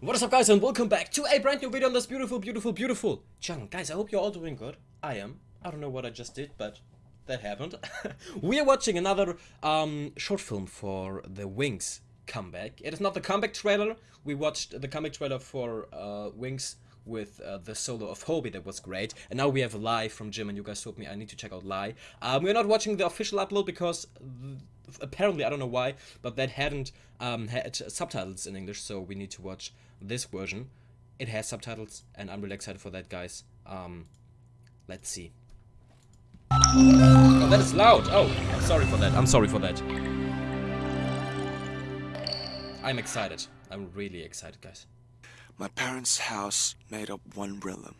What is up guys and welcome back to a brand new video on this beautiful, beautiful, beautiful channel. Guys, I hope you're all doing good. I am. I don't know what I just did, but that happened. we are watching another um, short film for The Wings comeback. It is not the comeback trailer. We watched the comeback trailer for uh, Wings with uh, the solo of Hobi that was great. And now we have a Lie from Jim and you guys told me I need to check out Lie. Um, we're not watching the official upload because apparently, I don't know why, but that hadn't um, had subtitles in English, so we need to watch this version. It has subtitles, and I'm really excited for that, guys. Um, let's see. Oh, that is loud! Oh, I'm sorry for that. I'm sorry for that. I'm excited. I'm really excited, guys. My parents' house made up one realm.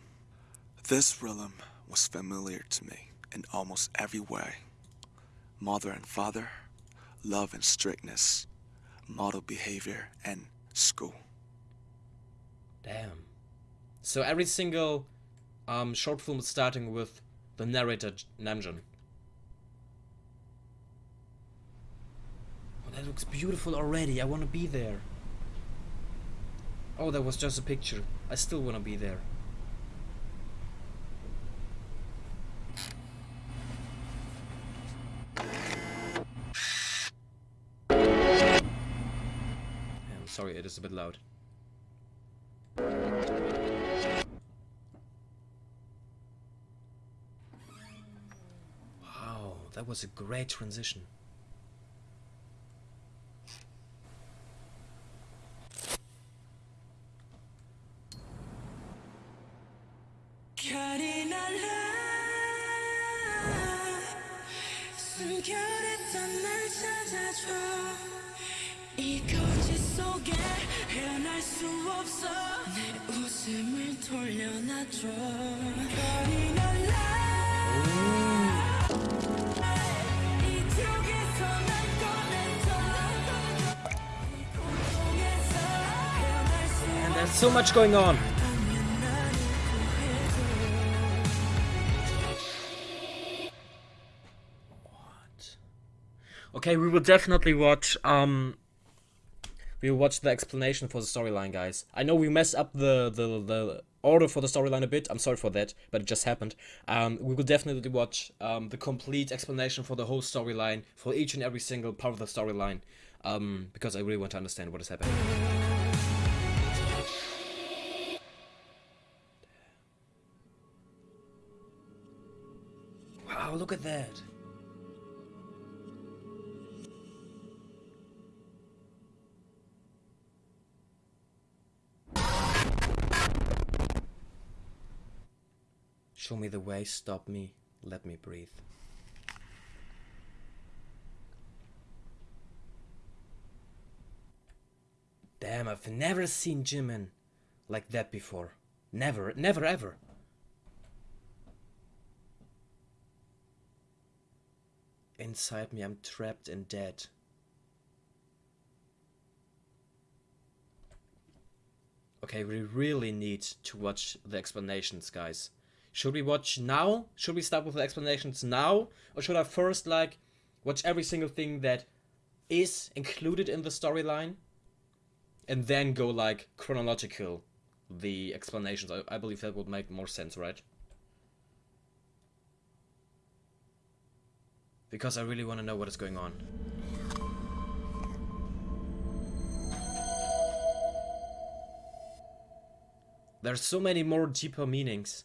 This realm was familiar to me in almost every way. Mother and father, love and strictness, model behavior, and school. Damn. So every single um, short film is starting with the narrator Namjoon. Oh, that looks beautiful already. I want to be there. Oh, that was just a picture. I still want to be there. Sorry, it is a bit loud. Wow, that was a great transition. And there's so much going on. What? Okay, we will definitely watch um we will watch the explanation for the storyline, guys. I know we messed up the, the, the order for the storyline a bit. I'm sorry for that, but it just happened. Um, we will definitely watch um, the complete explanation for the whole storyline, for each and every single part of the storyline, um, because I really want to understand what is happening. Wow, look at that. Show me the way, stop me, let me breathe. Damn, I've never seen Jimin like that before. Never, never ever. Inside me, I'm trapped and dead. Okay, we really need to watch the explanations, guys. Should we watch now? Should we start with the explanations now? Or should I first, like, watch every single thing that is included in the storyline? And then go, like, chronological, the explanations. I, I believe that would make more sense, right? Because I really want to know what is going on. There's so many more deeper meanings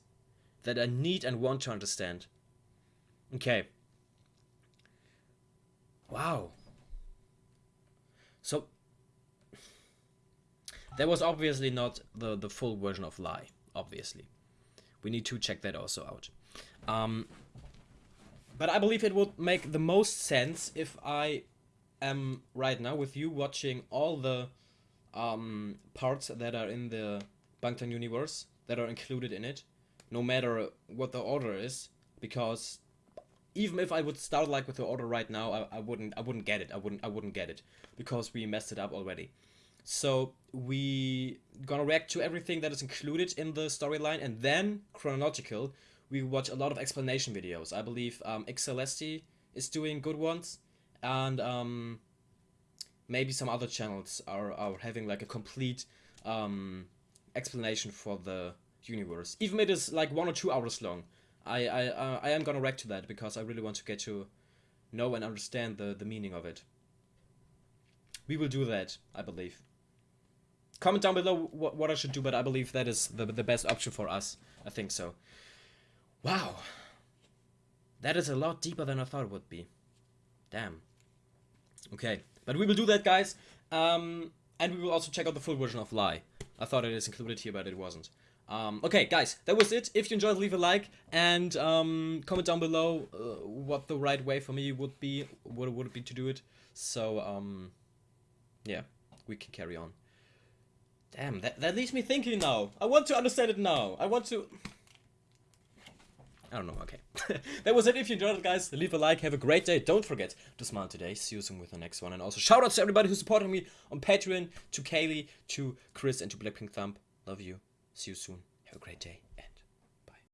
that I need and want to understand. Okay. Wow. So, that was obviously not the, the full version of Lie, obviously. We need to check that also out. Um, but I believe it would make the most sense if I am right now with you watching all the um, parts that are in the Bangtan universe that are included in it no matter what the order is, because even if I would start like with the order right now, I, I wouldn't I wouldn't get it. I wouldn't I wouldn't get it because we messed it up already. So we gonna react to everything that is included in the storyline and then chronological. We watch a lot of explanation videos. I believe um, Xcelesti is doing good ones, and um, maybe some other channels are are having like a complete um, explanation for the universe. Even if it is like one or two hours long, I I uh, I am gonna react to that because I really want to get to know and understand the the meaning of it. We will do that, I believe. Comment down below what, what I should do, but I believe that is the the best option for us. I think so. Wow. That is a lot deeper than I thought it would be. Damn. Okay, but we will do that, guys. Um, and we will also check out the full version of Lie. I thought it is included here, but it wasn't. Um, okay, guys, that was it. If you enjoyed, leave a like and um, comment down below uh, what the right way for me would be, what would it be to do it. So, um, yeah, we can carry on. Damn, that, that leaves me thinking now. I want to understand it now. I want to... I don't know, okay. that was it. If you enjoyed it, guys, leave a like. Have a great day. Don't forget to smile today. See you soon with the next one. And also, shout out to everybody who's supporting me on Patreon, to Kaylee, to Chris, and to Blackpink Thumb. Love you. See you soon. Have a great day.